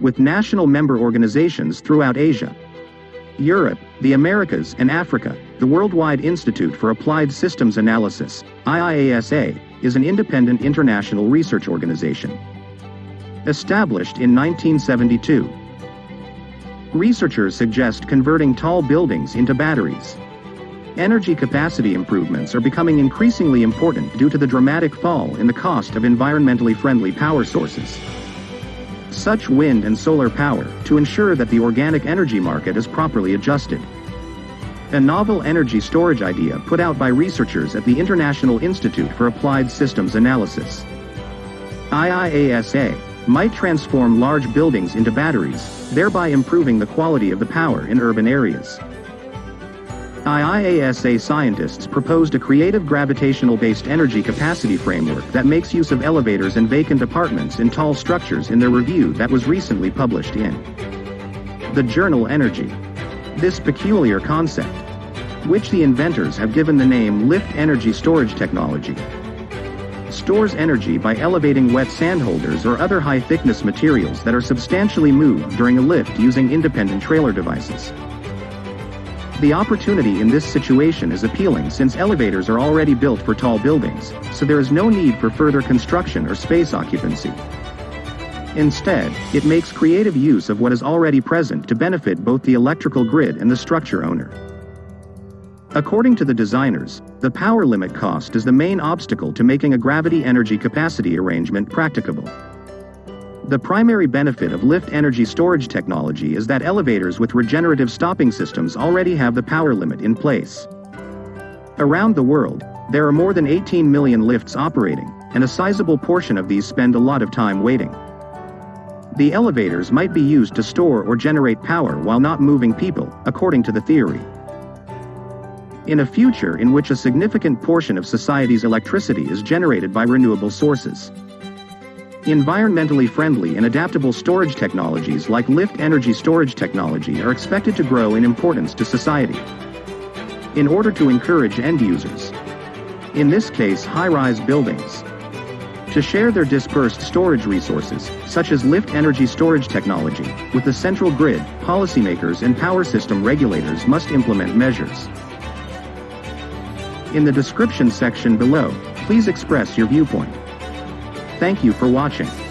with national member organizations throughout Asia, Europe, the Americas, and Africa. The Worldwide Institute for Applied Systems Analysis, IIASA, is an independent international research organization. Established in 1972. Researchers suggest converting tall buildings into batteries. Energy capacity improvements are becoming increasingly important due to the dramatic fall in the cost of environmentally friendly power sources. Such wind and solar power, to ensure that the organic energy market is properly adjusted. A novel energy storage idea put out by researchers at the International Institute for Applied Systems Analysis. IIASA might transform large buildings into batteries, thereby improving the quality of the power in urban areas. IIASA scientists proposed a creative gravitational-based energy capacity framework that makes use of elevators and vacant apartments in tall structures in their review that was recently published in the journal Energy. This peculiar concept, which the inventors have given the name lift energy storage technology, stores energy by elevating wet sand holders or other high-thickness materials that are substantially moved during a lift using independent trailer devices. The opportunity in this situation is appealing since elevators are already built for tall buildings, so there is no need for further construction or space occupancy. Instead, it makes creative use of what is already present to benefit both the electrical grid and the structure owner. According to the designers, the power limit cost is the main obstacle to making a gravity energy capacity arrangement practicable. The primary benefit of lift energy storage technology is that elevators with regenerative stopping systems already have the power limit in place. Around the world, there are more than 18 million lifts operating, and a sizable portion of these spend a lot of time waiting. The elevators might be used to store or generate power while not moving people, according to the theory. In a future in which a significant portion of society's electricity is generated by renewable sources, Environmentally friendly and adaptable storage technologies like lift energy storage technology are expected to grow in importance to society. In order to encourage end users, in this case high-rise buildings, to share their dispersed storage resources, such as lift energy storage technology, with the central grid, policymakers and power system regulators must implement measures. In the description section below, please express your viewpoint. Thank you for watching.